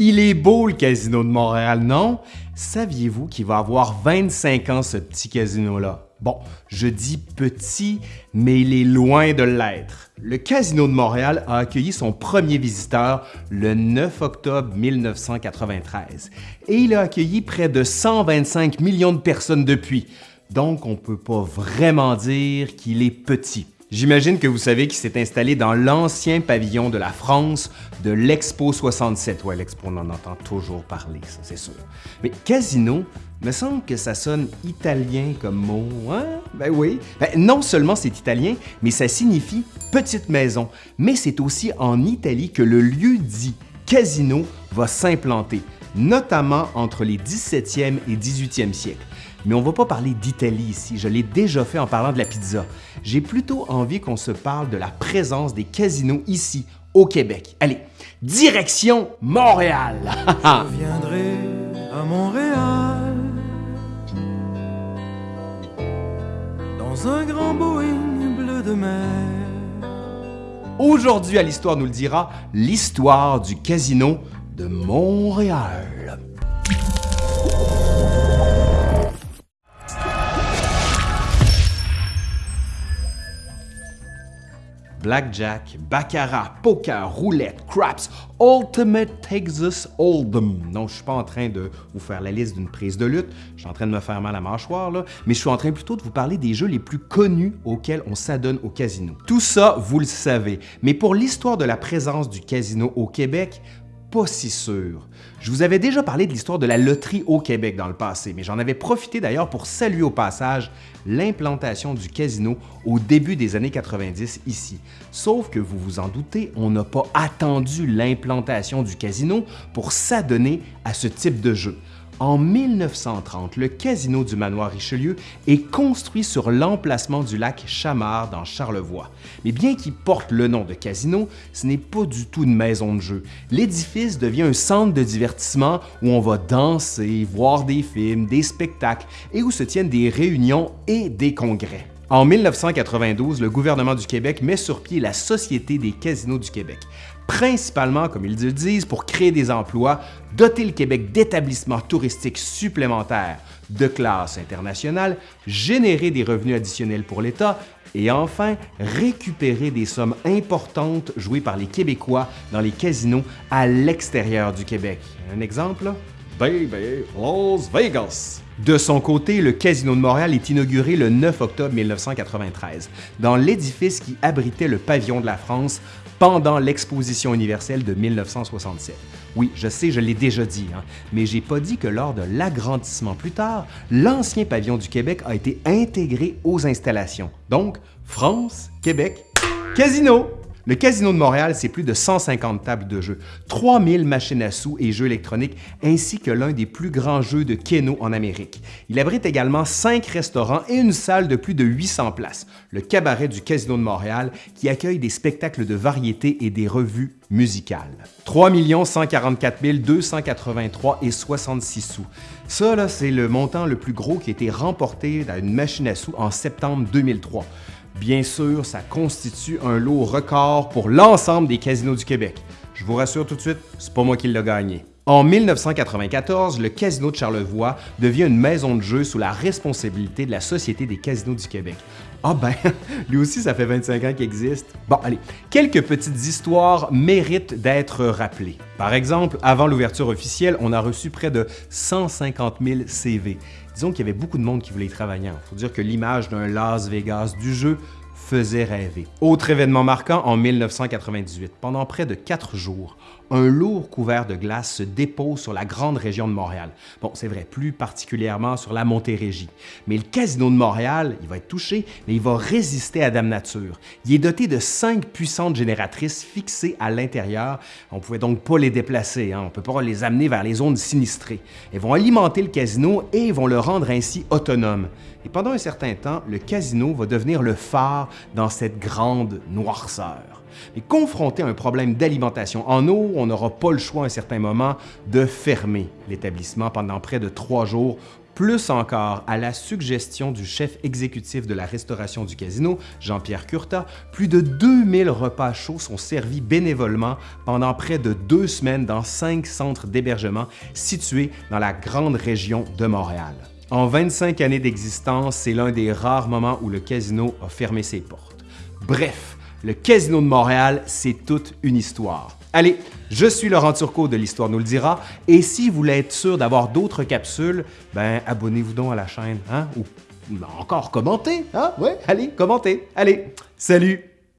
Il est beau le casino de Montréal, non? Saviez-vous qu'il va avoir 25 ans ce petit casino-là? Bon, je dis petit, mais il est loin de l'être. Le Casino de Montréal a accueilli son premier visiteur le 9 octobre 1993 et il a accueilli près de 125 millions de personnes depuis. Donc, on ne peut pas vraiment dire qu'il est petit. J'imagine que vous savez qu'il s'est installé dans l'ancien pavillon de la France de l'Expo 67. Ouais, l'Expo, on en entend toujours parler, ça c'est sûr. Mais casino, me semble que ça sonne italien comme mot, hein? Ben oui. Ben, non seulement c'est italien, mais ça signifie petite maison. Mais c'est aussi en Italie que le lieu dit casino va s'implanter, notamment entre les 17e et 18e siècles. Mais on ne va pas parler d'Italie ici, je l'ai déjà fait en parlant de la pizza. J'ai plutôt envie qu'on se parle de la présence des casinos ici, au Québec. Allez, direction Montréal! je viendrai à Montréal dans un grand Boeing bleu de mer. Aujourd'hui à l'Histoire nous le dira, l'histoire du casino de Montréal. Blackjack, baccarat, poker, roulette, craps, ultimate Texas Hold'em. Non, je suis pas en train de vous faire la liste d'une prise de lutte, je suis en train de me faire mal à la mâchoire, là, mais je suis en train plutôt de vous parler des jeux les plus connus auxquels on s'adonne au casino. Tout ça, vous le savez, mais pour l'histoire de la présence du casino au Québec, pas si sûr. Je vous avais déjà parlé de l'histoire de la loterie au Québec dans le passé, mais j'en avais profité d'ailleurs pour saluer au passage l'implantation du casino au début des années 90 ici. Sauf que vous vous en doutez, on n'a pas attendu l'implantation du casino pour s'adonner à ce type de jeu. En 1930, le casino du manoir Richelieu est construit sur l'emplacement du lac Chamard dans Charlevoix. Mais bien qu'il porte le nom de casino, ce n'est pas du tout une maison de jeu. L'édifice devient un centre de divertissement où on va danser, voir des films, des spectacles et où se tiennent des réunions et des congrès. En 1992, le gouvernement du Québec met sur pied la Société des casinos du Québec principalement, comme ils le disent, pour créer des emplois, doter le Québec d'établissements touristiques supplémentaires de classe internationale, générer des revenus additionnels pour l'État et enfin récupérer des sommes importantes jouées par les Québécois dans les casinos à l'extérieur du Québec. Un exemple? Baby Las Vegas! De son côté, le Casino de Montréal est inauguré le 9 octobre 1993 dans l'édifice qui abritait le pavillon de la France pendant l'exposition universelle de 1967. Oui, je sais, je l'ai déjà dit, hein, mais j'ai pas dit que lors de l'agrandissement plus tard, l'ancien pavillon du Québec a été intégré aux installations. Donc, France, Québec, Casino! Le Casino de Montréal, c'est plus de 150 tables de jeu, 3000 machines à sous et jeux électroniques, ainsi que l'un des plus grands jeux de Keno en Amérique. Il abrite également 5 restaurants et une salle de plus de 800 places, le Cabaret du Casino de Montréal, qui accueille des spectacles de variété et des revues musicales. 3 144 283 et 66 sous. Ça, c'est le montant le plus gros qui a été remporté dans une machine à sous en septembre 2003. Bien sûr, ça constitue un lot record pour l'ensemble des casinos du Québec. Je vous rassure tout de suite, c'est pas moi qui l'ai gagné. En 1994, le Casino de Charlevoix devient une maison de jeu sous la responsabilité de la Société des casinos du Québec. Ah ben, lui aussi, ça fait 25 ans qu'il existe. Bon, allez, quelques petites histoires méritent d'être rappelées. Par exemple, avant l'ouverture officielle, on a reçu près de 150 000 CV. Disons qu'il y avait beaucoup de monde qui voulait y travailler. Il faut dire que l'image d'un Las Vegas du jeu faisait rêver. Autre événement marquant en 1998, pendant près de quatre jours, un lourd couvert de glace se dépose sur la grande région de Montréal. Bon, c'est vrai, plus particulièrement sur la Montérégie. Mais le Casino de Montréal, il va être touché, mais il va résister à Dame Nature. Il est doté de cinq puissantes génératrices fixées à l'intérieur. On ne pouvait donc pas les déplacer, hein. on ne peut pas les amener vers les zones sinistrées. Elles vont alimenter le casino et vont le rendre ainsi autonome. Et pendant un certain temps, le casino va devenir le phare dans cette grande noirceur. Mais confronté à un problème d'alimentation en eau, on n'aura pas le choix à un certain moment de fermer l'établissement pendant près de trois jours Plus encore, à la suggestion du chef exécutif de la restauration du casino, Jean-Pierre Curta, plus de 2000 repas chauds sont servis bénévolement pendant près de deux semaines dans cinq centres d'hébergement situés dans la grande région de Montréal. En 25 années d'existence, c'est l'un des rares moments où le casino a fermé ses portes. Bref, le Casino de Montréal, c'est toute une histoire. Allez, je suis Laurent Turcot de l'Histoire nous le dira, et si vous voulez être sûr d'avoir d'autres capsules, ben abonnez-vous donc à la chaîne, hein, ou encore commentez, hein, ouais, allez, commentez, allez, salut!